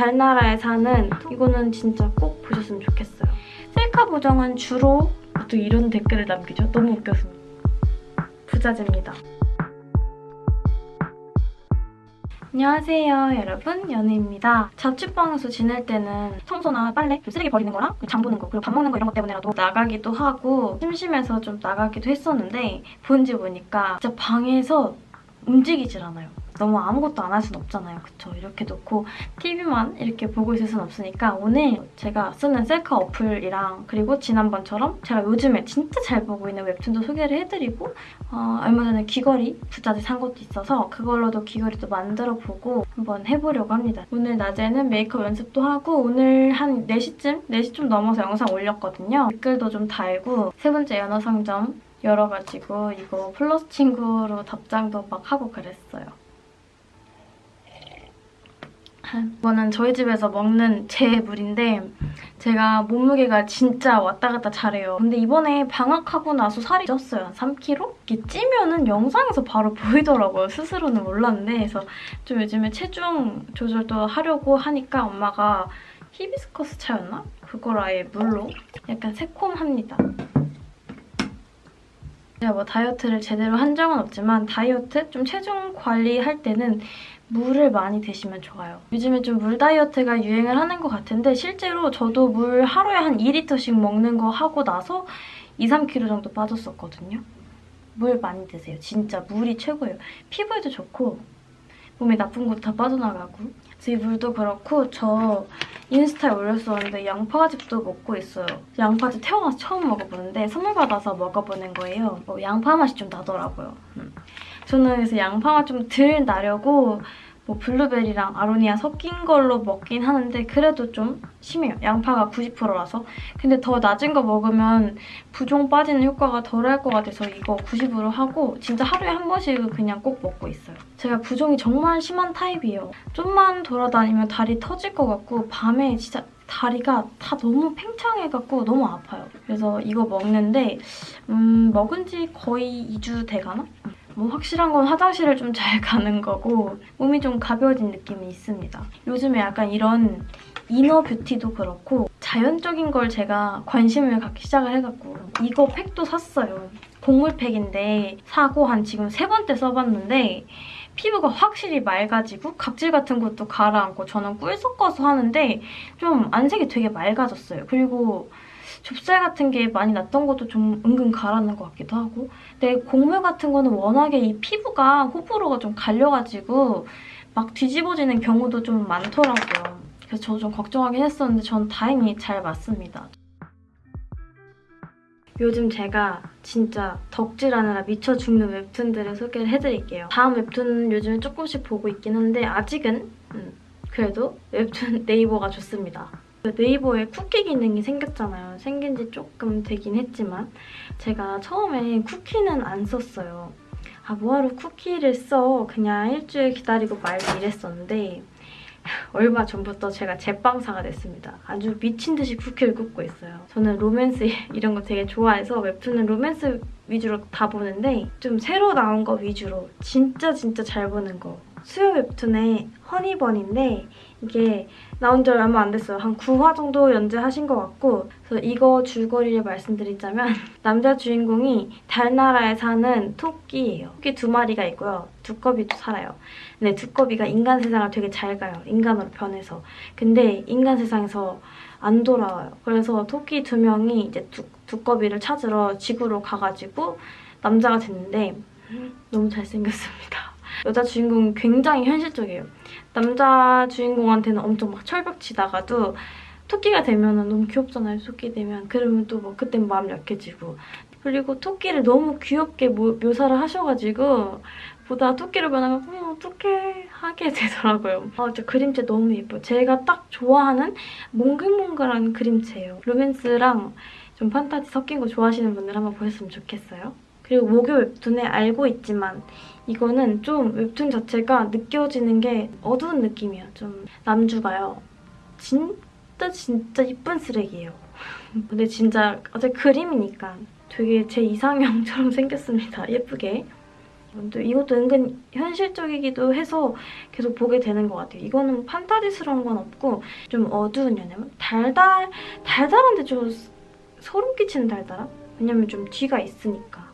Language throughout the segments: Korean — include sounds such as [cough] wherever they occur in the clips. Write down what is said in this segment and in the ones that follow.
달나라에 사는 이거는 진짜 꼭 보셨으면 좋겠어요. 셀카 보정은 주로 또 이런 댓글을 남기죠. 너무 웃겨서. 부자재입니다. 안녕하세요 여러분 연우입니다. 자취방에서 지낼 때는 청소나 빨래, 쓰레기 버리는 거랑 장 보는 거 그리고 밥 먹는 거 이런 것 때문에라도 나가기도 하고 심심해서 좀 나가기도 했었는데 본지 보니까 진짜 방에서 움직이질 않아요. 너무 아무것도 안 할 순 없잖아요. 그쵸? 이렇게 놓고 TV만 이렇게 보고 있을 순 없으니까 오늘 제가 쓰는 셀카 어플이랑 그리고 지난번처럼 제가 요즘에 진짜 잘 보고 있는 웹툰도 소개를 해드리고 어, 얼마 전에 귀걸이 부자재 산 것도 있어서 그걸로도 귀걸이도 만들어보고 한번 해보려고 합니다. 오늘 낮에는 메이크업 연습도 하고 오늘 한 4시쯤? 4시 좀 넘어서 영상 올렸거든요. 댓글도 좀 달고 세 번째 연어 상점 열어가지고 이거 플러스 친구로 답장도 막 하고 그랬어요. 이거는 저희 집에서 먹는 제 물인데 제가 몸무게가 진짜 왔다 갔다 잘해요. 근데 이번에 방학하고 나서 살이 쪘어요. 한 3kg? 이게 찌면은 영상에서 바로 [laughs] 보이더라고요. 스스로는 몰랐는데 그래서 좀 요즘에 체중 조절도 하려고 하니까 엄마가 히비스커스 차였나? 그걸 아예 물로 약간 새콤합니다. 제가 뭐 다이어트를 제대로 한 적은 없지만 다이어트? 좀 체중 관리할 때는 물을 많이 드시면 좋아요. 요즘에 좀 물 다이어트가 유행을 하는 것 같은데 실제로 저도 물 하루에 한 2리터씩 먹는 거 하고 나서 2, 3kg 정도 빠졌었거든요. 물 많이 드세요. 진짜 물이 최고예요. 피부에도 좋고 몸에 나쁜 것도 다 빠져나가고 이 물도 그렇고 저 인스타에 올렸었는데 양파즙도 먹고 있어요. 양파즙 태어나서 처음 먹어보는데 선물 받아서 먹어보는 거예요. 어, 양파 맛이 좀 나더라고요. 음. 저는 그래서 양파가 좀덜 나려고 뭐 블루베리랑 아로니아 섞인 걸로 먹긴 하는데 그래도 좀 심해요. 양파가 90%라서. 근데 더 낮은 거 먹으면 부종 빠지는 효과가 덜할 것 같아서 이거 90으로 하고 진짜 하루에 한 번씩은 그냥 꼭 먹고 있어요. 제가 부종이 정말 심한 타입이에요. 좀만 돌아다니면 다리 터질 것 같고 밤에 진짜 다리가 다 너무 팽창해갖고 너무 아파요. 그래서 이거 먹는데 음, 먹은 지 거의 2주 돼가나? 뭐 확실한 건 화장실을 좀 잘 [laughs] 가는 거고 몸이 좀 가벼워진 느낌이 있습니다. 요즘에 약간 이런 이너 뷰티도 그렇고 자연적인 걸 제가 관심을 갖기 시작을 해갖고 이거 팩도 샀어요. 곡물 팩인데 사고 한 지금 세 번째 써봤는데 피부가 확실히 맑아지고 각질 같은 것도 가라앉고 저는 꿀 섞어서 하는데 좀 안색이 되게 맑아졌어요. 그리고 좁쌀 같은 게 많이 났던 것도 좀 은근 가라앉는 것 같기도 하고 근데 곡물 같은 거는 워낙에 이 피부가 호불호가 좀 갈려가지고 막 뒤집어지는 경우도 좀 많더라고요. 그래서 저좀 걱정하긴 했었는데 전 다행히 잘 맞습니다. 요즘 제가 진짜 덕질하느라 미쳐 죽는 웹툰들을 소개를 해드릴게요. 다음 웹툰은 요즘에 조금씩 보고 있긴 한데 아직은 음, 그래도 웹툰 [laughs] 네이버가 좋습니다. 네이버에 쿠키 기능이 생겼잖아요. 생긴 지 조금 되긴 했지만 제가 처음에 쿠키는 안 썼어요. 아 뭐하러 쿠키를 써. 그냥 일주일 기다리고 말고 이랬었는데 [laughs] 얼마 전부터 제가 제빵사가 됐습니다. 아주 미친 듯이 쿠키를 굽고 있어요. 저는 로맨스 [laughs] 이런 거 되게 좋아해서 웹툰은 로맨스 위주로 다 보는데 좀 새로 나온 거 위주로 진짜 진짜 잘 보는 거 수요 웹툰의 허니번인데 이게 나온 지 얼마 안 됐어요. 한 9화 정도 연재하신 것 같고 그래서 이거 줄거리를 말씀드리자면 [laughs] 남자 주인공이 달나라에 사는 토끼예요. 토끼 두 마리가 있고요. 두꺼비도 살아요. 근데 두꺼비가 인간 세상을 되게 잘 가요. 인간으로 변해서. 근데 인간 세상에서 안 돌아와요. 그래서 토끼 두 명이 이제 두, 두꺼비를 찾으러 지구로 가가지고 남자가 됐는데 너무 잘생겼습니다. [laughs] 여자 주인공은 굉장히 현실적이에요. 남자 주인공한테는 엄청 막 철벽치다가도 토끼가 되면 너무 귀엽잖아요, 토끼 되면. 그러면 또 뭐 그땐 마음 약해지고. 그리고 토끼를 너무 귀엽게 모, 묘사를 하셔가지고 보다 토끼를 변하면 음, 어떡해 하게 [laughs] 되더라고요. 아, 진짜 그림체 너무 예뻐요. 제가 딱 좋아하는 몽글몽글한 그림체예요. 로맨스랑 좀 판타지 섞인 거 좋아하시는 분들 한번 보셨으면 좋겠어요. 그리고 목요 웹툰에 알고 있지만 이거는 좀 웹툰 자체가 느껴지는 게 어두운 느낌이에요. 좀 남주가요. 진짜 진짜 이쁜 쓰레기예요. [laughs] 근데 진짜 어제 그림이니까 되게 제 이상형처럼 [laughs] 생겼습니다. 예쁘게. 근데 이것도 은근 현실적이기도 해서 계속 보게 되는 것 같아요. 이거는 판타지스러운 건 없고 좀 어두운 연애물? 달달, 달달한데 좀 소름 끼치는 달달함? 왜냐면 좀 뒤가 있으니까.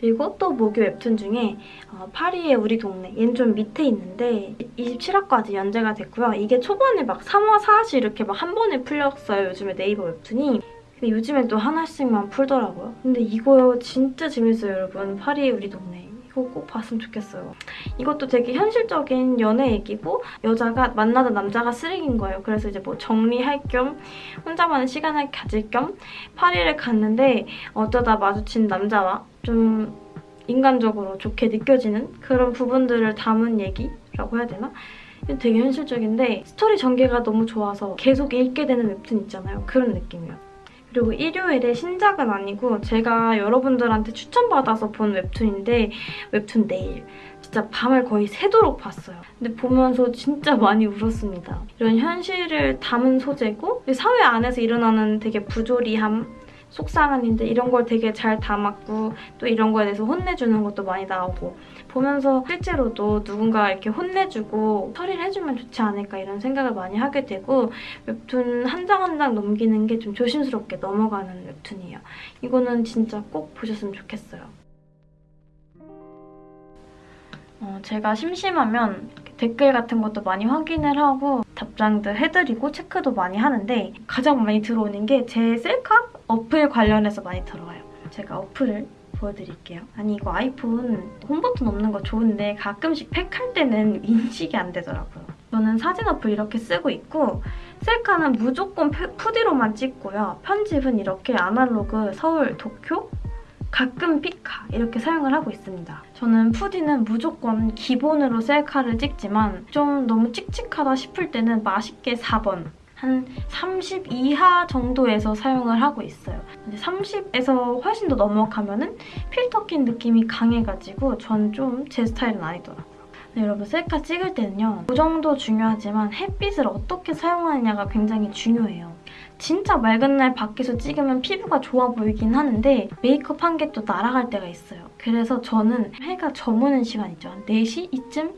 그리고 또 모교 웹툰 중에 어, 파리의 우리 동네 얘는 좀 밑에 있는데 27화까지 연재가 됐고요. 이게 초반에 막 3화, 4화씩 이렇게 막 한 번에 풀렸어요. 요즘에 네이버 웹툰이. 근데 요즘엔 또 하나씩만 풀더라고요. 근데 이거 진짜 재밌어요, 여러분. 파리의 우리 동네. 꼭 봤으면 좋겠어요. 이것도 되게 현실적인 연애 얘기고 여자가 만나던 남자가 쓰레기인 거예요. 그래서 이제 뭐 정리할 겸 혼자만의 시간을 가질 겸 파리를 갔는데 어쩌다 마주친 남자와 좀 인간적으로 좋게 느껴지는 그런 부분들을 담은 얘기라고 해야 되나? 되게 현실적인데 스토리 전개가 너무 좋아서 계속 읽게 되는 웹툰 있잖아요. 그런 느낌이에요. 그리고 일요일에 신작은 아니고 제가 여러분들한테 추천받아서 본 웹툰인데 웹툰 내일 진짜 밤을 거의 새도록 봤어요. 근데 보면서 진짜 많이 울었습니다. 이런 현실을 담은 소재고 사회 안에서 일어나는 되게 부조리함 속상한 일들 이런 걸 되게 잘 담았고 또 이런 거에 대해서 혼내주는 것도 많이 나오고 보면서 실제로도 누군가 이렇게 혼내주고 처리를 해주면 좋지 않을까 이런 생각을 많이 하게 되고 웹툰 한 장 한장 넘기는 게 좀 조심스럽게 넘어가는 웹툰이에요. 이거는 진짜 꼭 보셨으면 좋겠어요. 어, 제가 심심하면 댓글 같은 것도 많이 확인을 하고 답장도 해드리고 체크도 많이 하는데 가장 많이 들어오는 게 제 셀카 어플 관련해서 많이 들어와요. 제가 어플을 보여드릴게요. 아니 이거 아이폰 홈버튼 없는 거 좋은데 가끔씩 팩할 때는 인식이 안 되더라고요. 저는 사진 어플 이렇게 쓰고 있고 셀카는 무조건 푸디로만 찍고요. 편집은 이렇게 아날로그 서울 도쿄 가끔 피카 이렇게 사용을 하고 있습니다. 저는 푸디는 무조건 기본으로 셀카를 찍지만 좀 너무 칙칙하다 싶을 때는 맛있게 4번 한 30 이하 정도에서 사용을 하고 있어요. 근데 30에서 훨씬 더 넘어가면 은 필터 낀 느낌이 강해가지고 전 좀 제 스타일은 아니더라고요. 네, 여러분 셀카 찍을 때는요. 고정도 중요하지만 햇빛을 어떻게 사용하느냐가 굉장히 중요해요. 진짜 맑은 날 밖에서 찍으면 피부가 좋아 보이긴 하는데 메이크업 한 게 또 날아갈 때가 있어요. 그래서 저는 해가 저무는 시간 있죠. 한 4시 이쯤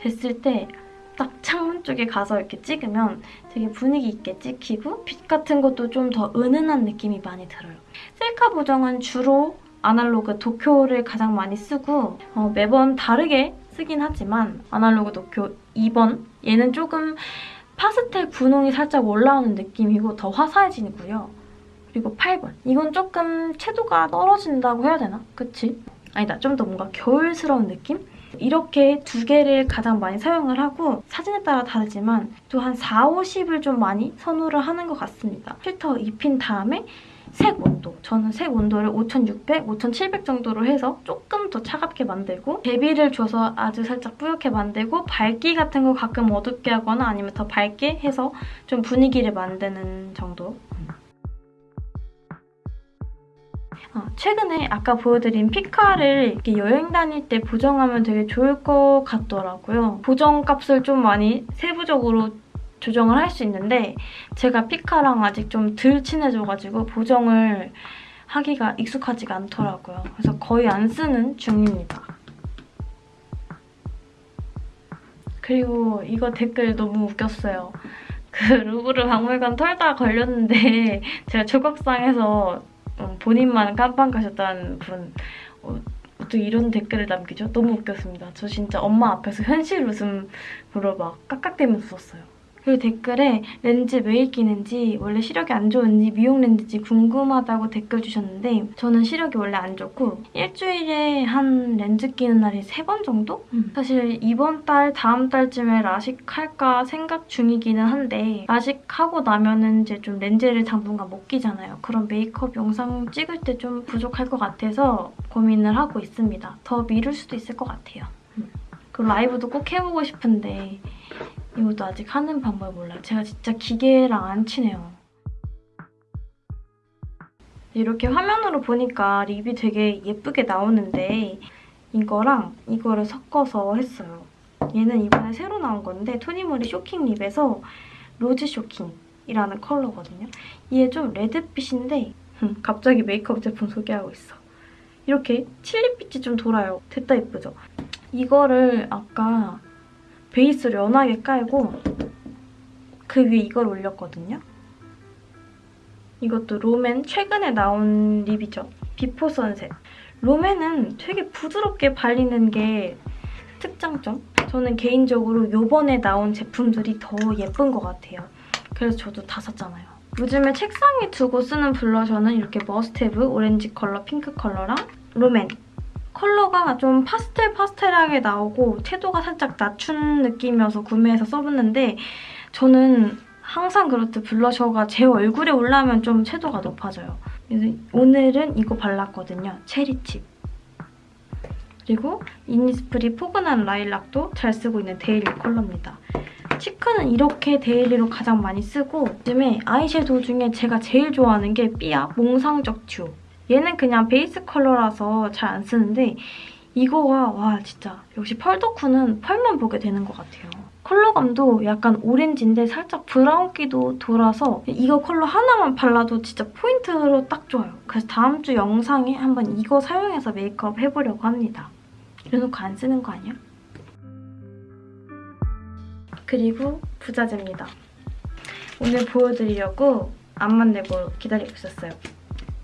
됐을 때딱 창문 쪽에 가서 이렇게 찍으면 되게 분위기 있게 찍히고 빛 같은 것도 좀 더 은은한 느낌이 많이 들어요. 셀카 보정은 주로 아날로그 도쿄를 가장 많이 쓰고 어, 매번 다르게 쓰긴 하지만 아날로그 도쿄 2번 얘는 조금 파스텔 분홍이 살짝 올라오는 느낌이고 더 화사해지고요. 그리고 8번. 이건 조금 채도가 떨어진다고 해야 되나? 그치? 아니다. 좀 더 뭔가 겨울스러운 느낌? 이렇게 두 개를 가장 많이 사용을 하고 사진에 따라 다르지만 또 한 4, 50을 좀 많이 선호를 하는 것 같습니다. 필터 입힌 다음에 색 온도. 저는 색 온도를 5600, 5700 정도로 해서 조금 더 차갑게 만들고 대비를 줘서 아주 살짝 뿌옇게 만들고 밝기 같은 거 가끔 어둡게 하거나 아니면 더 밝게 해서 좀 분위기를 만드는 정도. 아, 최근에 아까 보여드린 피카를 여행 다닐 때 보정하면 되게 좋을 것 같더라고요. 보정 값을 좀 많이 세부적으로 조정을 할 수 있는데 제가 피카랑 아직 좀 덜 친해져가지고 보정을 하기가 익숙하지가 않더라고요. 그래서 거의 안 쓰는 중입니다. 그리고 이거 댓글 너무 웃겼어요. 그 루브르 박물관 털다 걸렸는데 [laughs] 제가 조각상에서 음, 본인만 깜빵 가셨다는 분 어, 어떻게 이런 댓글을 남기죠? 너무 웃겼습니다. 저 진짜 엄마 앞에서 현실 웃음으로 막 깍깍대면서 썼어요. 그리고 댓글에 렌즈 왜 끼는지 원래 시력이 안 좋은지 미용 렌즈인지 궁금하다고 댓글 주셨는데 저는 시력이 원래 안 좋고 일주일에 한 렌즈 끼는 날이 세 번 정도? 음. 사실 이번 달 다음 달쯤에 라식할까 생각 중이기는 한데 라식하고 나면은 이제 좀 렌즈를 당분간 못 끼잖아요. 그럼 메이크업 영상 찍을 때 좀 부족할 것 같아서 고민을 하고 있습니다. 더 미룰 수도 있을 것 같아요. 음. 그 라이브도 꼭 해보고 싶은데 이것도 아직 하는 방법을 몰라요. 제가 진짜 기계랑 안 친해요. 이렇게 화면으로 보니까 립이 되게 예쁘게 나오는데 이거랑 이거를 섞어서 했어요. 얘는 이번에 새로 나온 건데 토니모리 쇼킹 립에서 로즈 쇼킹이라는 컬러거든요. 이게 좀 레드빛인데 갑자기 메이크업 제품 소개하고 있어. 이렇게 칠리빛이 좀 돌아요. 됐다 예쁘죠? 이거를 아까 베이스를 연하게 깔고 그 위에 이걸 올렸거든요. 이것도 롬앤 최근에 나온 립이죠. 비포 선셋. 롬앤은 되게 부드럽게 발리는 게 특장점? 저는 개인적으로 요번에 나온 제품들이 더 예쁜 것 같아요. 그래서 저도 다 샀잖아요. 요즘에 책상에 두고 쓰는 블러셔는 이렇게 머스테브 오렌지 컬러, 핑크 컬러랑 롬앤 컬러가 좀 파스텔 파스텔하게 나오고 채도가 살짝 낮춘 느낌이어서 구매해서 써봤는데 저는 항상 그렇듯 블러셔가 제 얼굴에 올라오면 좀 채도가 높아져요. 그래서 오늘은 이거 발랐거든요. 체리칩. 그리고 이니스프리 포근한 라일락도 잘 쓰고 있는 daily 컬러입니다. cheek는 이렇게 daily로 가장 많이 쓰고 요즘에 아이섀도우 중에 제가 제일 좋아하는 게 삐아 몽상적 듀. 얘는 그냥 베이스 컬러라서 잘 안 쓰는데 이거가 와 진짜 역시 펄덕후는 펄만 보게 되는 것 같아요. 컬러감도 약간 오렌지인데 살짝 브라운기도 돌아서 이거 컬러 하나만 발라도 진짜 포인트로 딱 좋아요. 그래서 다음 주 영상에 한번 이거 사용해서 메이크업 해보려고 합니다. 이래놓고 안 쓰는 거 아니야? 그리고 부자재입니다. 오늘 보여드리려고 안 만들고 기다리고 있었어요.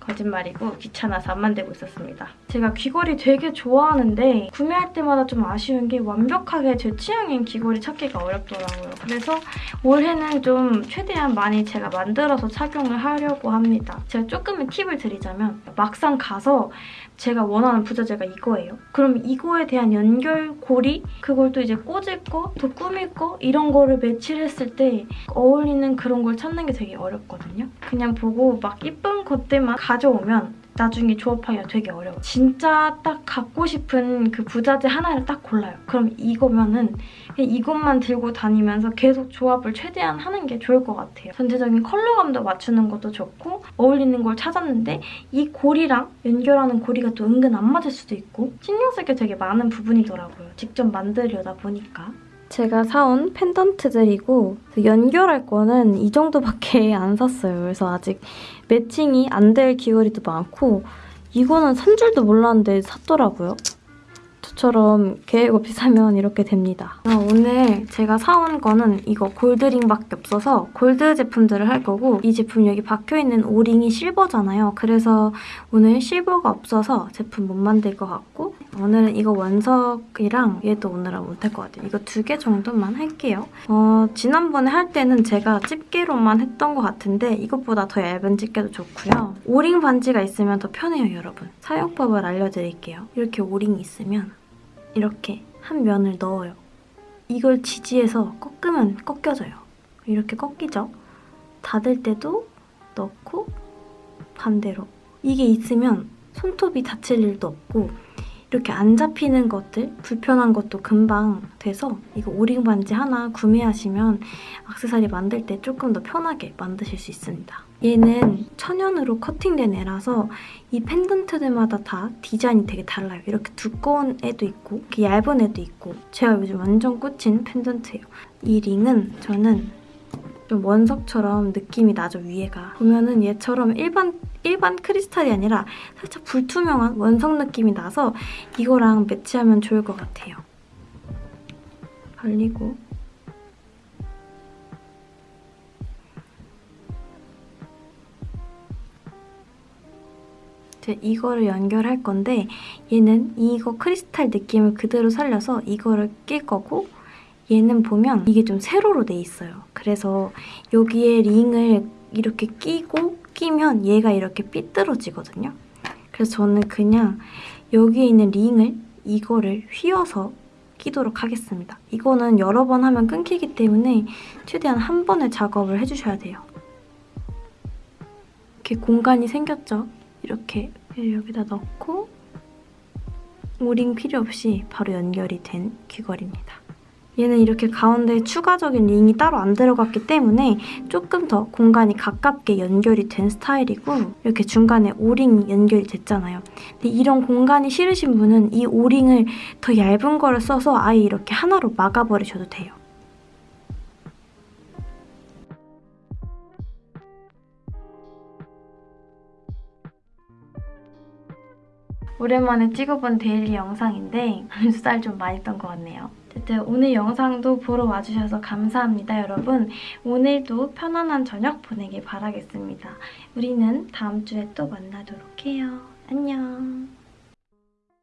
거짓말이고 귀찮아서 안 만들고 있었습니다. 제가 귀걸이 되게 좋아하는데 구매할 때마다 좀 아쉬운 게 완벽하게 제 취향인 귀걸이 찾기가 어렵더라고요. 그래서 올해는 좀 최대한 많이 제가 만들어서 착용을 하려고 합니다. 제가 조금의 팁을 드리자면 막상 가서 제가 원하는 부자재가 이거예요. 그럼 이거에 대한 연결고리? 그걸 또 이제 꽂을 거, 또 꾸밀 거 이런 거를 매치를 했을 때 어울리는 그런 걸 찾는 게 되게 어렵거든요. 그냥 보고 막 이쁜 것들만 가 져오면 나중에 조합하기가 되게 어려워. 진짜 딱 갖고 싶은 그 부자재 하나를 딱 골라요. 그럼 이거면은 그냥 이것만 들고 다니면서 계속 조합을 최대한 하는 게 좋을 것 같아요. 전체적인 컬러감도 맞추는 것도 좋고 어울리는 걸 찾았는데 이 고리랑 연결하는 고리가 또 은근 안 맞을 수도 있고 신경 쓸 게 되게 많은 부분이더라고요. 직접 만들려다 보니까. 제가 사온 펜던트들이고 연결할 거는 이 정도밖에 [laughs] 안 샀어요. 그래서 아직 매칭이 안 될 귀걸이도 많고 이거는 산 줄도 몰랐는데 샀더라고요. 저처럼 계획 없이 사면 이렇게 됩니다. 아, 오늘 제가 사온 거는 이거 골드링밖에 없어서 골드 제품들을 할 거고 이 제품 여기 박혀있는 오링이 실버잖아요. 그래서 오늘 실버가 없어서 제품 못 만들 것 같고 오늘은 이거 원석이랑 얘도 오늘은 못할 것 같아요. 이거 두 개 정도만 할게요. 어, 지난번에 할 때는 제가 집게로만 했던 것 같은데 이것보다 더 얇은 집게도 좋고요. 오링 반지가 있으면 더 편해요, 여러분. 사용법을 알려드릴게요. 이렇게 오링이 있으면 이렇게 한 면을 넣어요. 이걸 지지해서 꺾으면 꺾여져요. 이렇게 꺾이죠? 닫을 때도 넣고 반대로. 이게 있으면 손톱이 다칠 일도 없고 이렇게 안 잡히는 것들, 불편한 것도 금방 돼서 이거 오링 반지 하나 구매하시면 악세사리 만들 때 조금 더 편하게 만드실 수 있습니다. 얘는 천연으로 커팅된 애라서 이 펜던트들마다 다 디자인이 되게 달라요. 이렇게 두꺼운 애도 있고 이렇게 얇은 애도 있고 제가 요즘 완전 꽂힌 펜던트예요. 이 링은 저는 좀 원석처럼 느낌이 나죠, 위에가. 보면은 얘처럼 일반 일반 크리스탈이 아니라 살짝 불투명한 원석 느낌이 나서 이거랑 매치하면 좋을 것 같아요. 발리고 이제 이거를 연결할 건데 얘는 이거 크리스탈 느낌을 그대로 살려서 이거를 낄 거고 얘는 보면 이게 좀 세로로 돼 있어요. 그래서 여기에 링을 이렇게 끼고 끼면 얘가 이렇게 삐뚤어지거든요. 그래서 저는 그냥 여기에 있는 링을 이거를 휘어서 끼도록 하겠습니다. 이거는 여러 번 하면 끊기기 때문에 최대한 한 번에 작업을 해주셔야 돼요. 이렇게 공간이 생겼죠? 이렇게 여기다 넣고 오링 필요 없이 바로 연결이 된 귀걸이입니다. 얘는 이렇게 가운데 추가적인 링이 따로 안 들어갔기 때문에 조금 더 공간이 가깝게 연결이 된 스타일이고 이렇게 중간에 오링이 연결이 됐잖아요. 근데 이런 공간이 싫으신 분은 이 오링을 더 얇은 거를 써서 아예 이렇게 하나로 막아버리셔도 돼요. 오랜만에 찍어본 데일리 영상인데 [laughs] 살좀 많이 던것 같네요. 어쨌든 오늘 영상도 보러 와주셔서 감사합니다, 여러분. 오늘도 편안한 저녁 보내길 바라겠습니다. 우리는 다음 주에 또 만나도록 해요. 안녕.